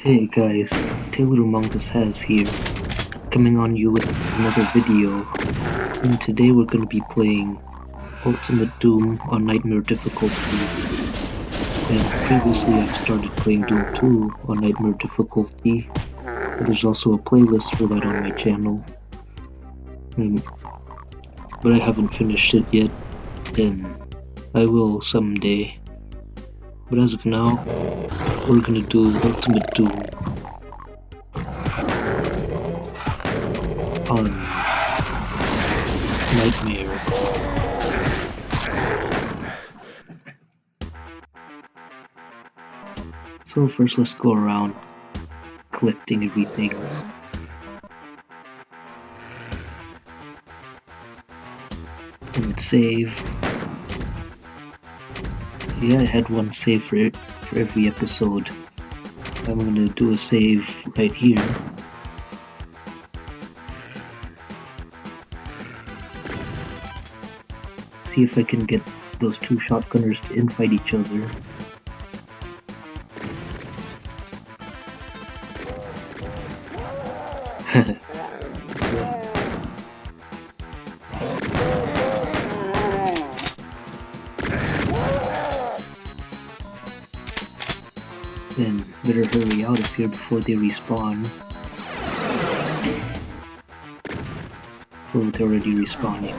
Hey guys, Taylor Among Us has here, coming on you with another video, and today we're going to be playing Ultimate Doom on Nightmare difficulty, and previously I've started playing Doom 2 on Nightmare difficulty, there's also a playlist for that on my channel, but I haven't finished it yet, and I will someday. But as of now, we're gonna do Ultimate Doom on Nightmare. So first let's go around collecting everything. And save yeah, I had one save for, for every episode. I'm gonna do a save right here. See if I can get those two shotgunners to infight each other. Here before they respawn. Oh, they're already respawning.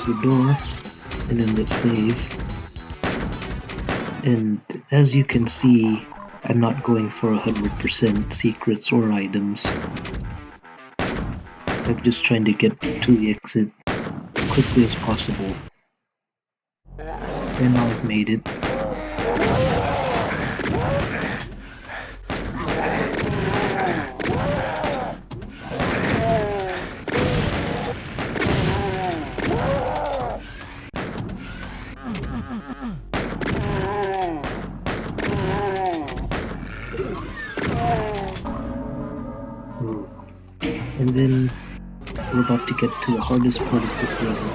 Close the door and then let's save. And as you can see I'm not going for 100% secrets or items. I'm just trying to get to the exit as quickly as possible. And now I've made it about to get to the hardest part of this level.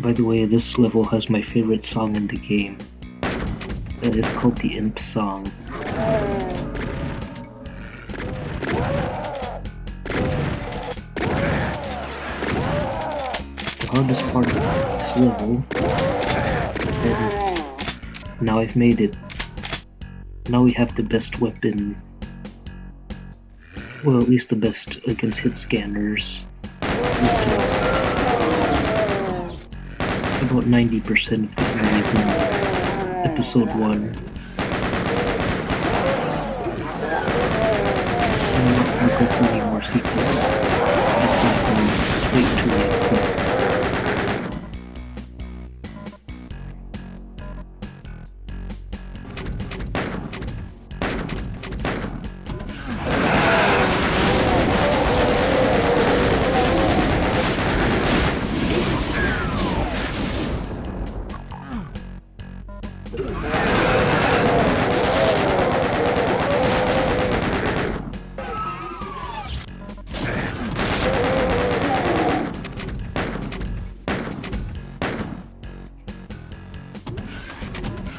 By the way, this level has my favorite song in the game. It's called the Imp Song. Hardest part of this level. And now I've made it. Now we have the best weapon. Well, at least the best against hit scanners. Because about 90% of the enemies in episode 1. I'm not gonna go for any more secrets. I'm just gonna go straight to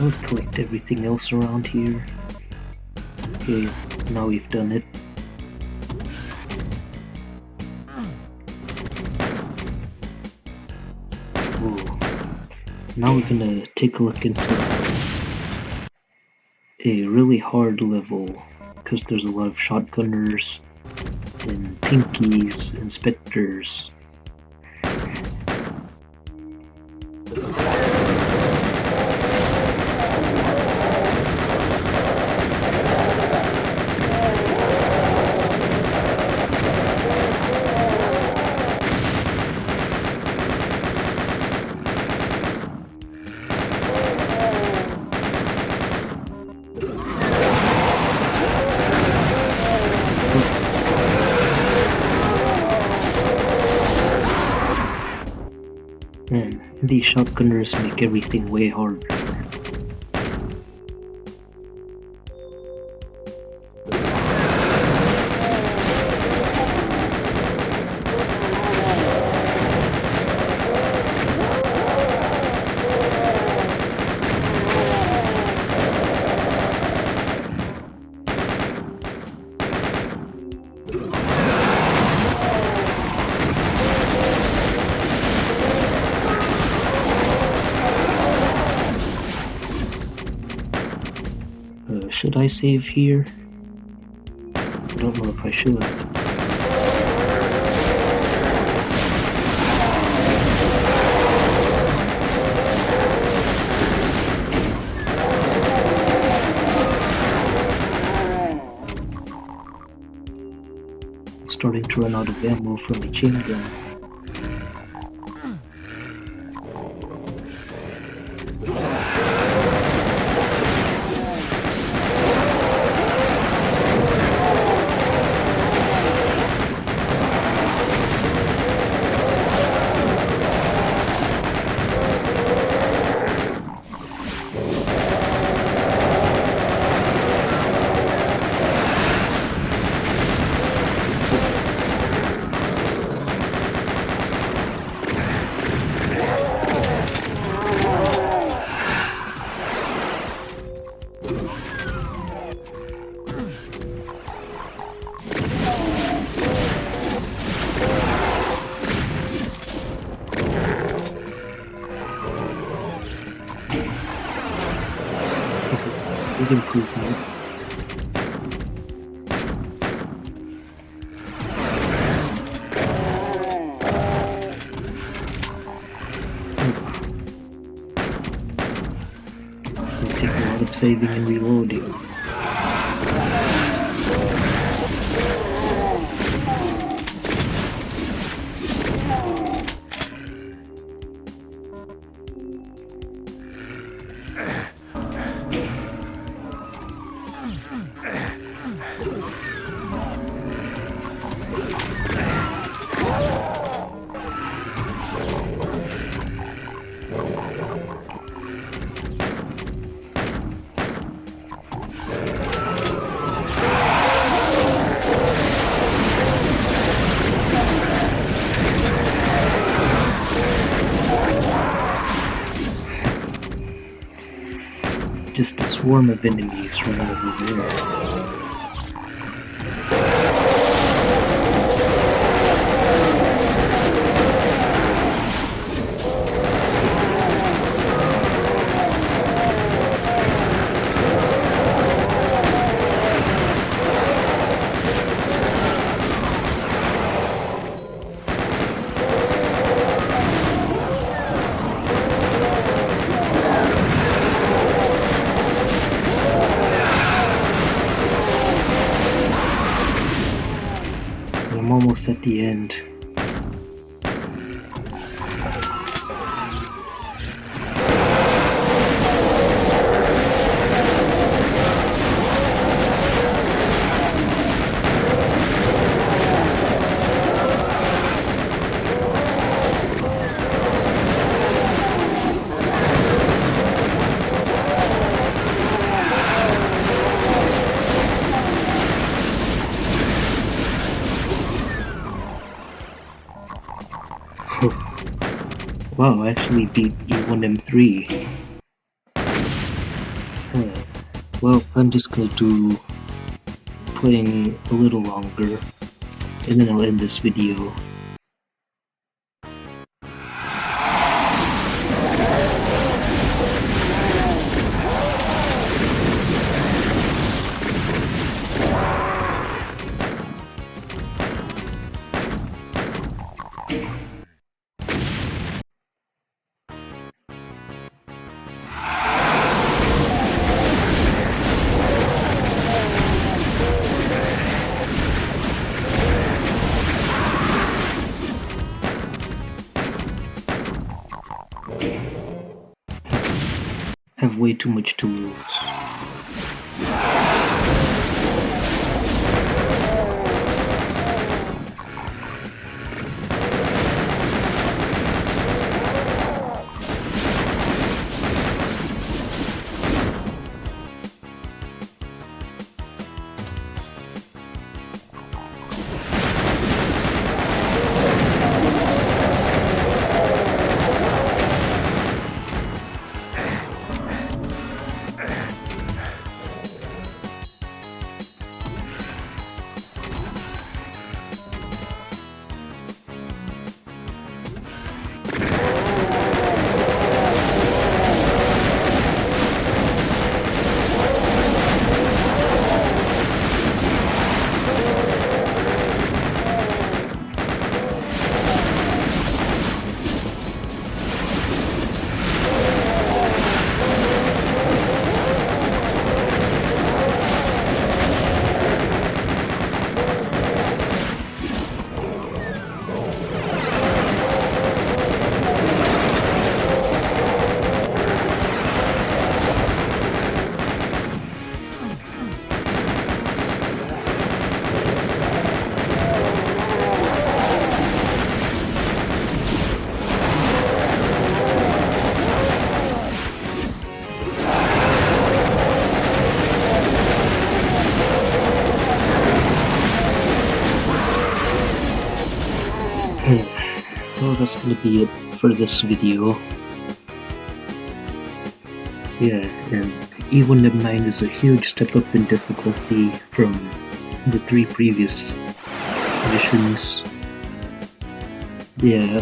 Let's collect everything else around here. Okay, now we've done it. Now we're gonna take a look into a really hard level because there's a lot of shotgunners and pinkies, inspectors, these shotgunners make everything way harder. I save here? I don't know if I should. starting to run out of ammo from my chain gun. Big improvement. It takes a lot of saving and reloading. Just a swarm of enemies running over there. I'm almost at the end. Wow, I actually beat E1M3. Huh. Well, I'm just gonna do playing a little longer, and then I'll end this video. Too much to lose. Be it for this video. Yeah, and E1M9 is a huge step up in difficulty from the three previous missions. Yeah,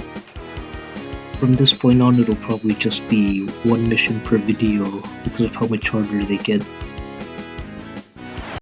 from this point on it'll probably just be one mission per video because of how much harder they get.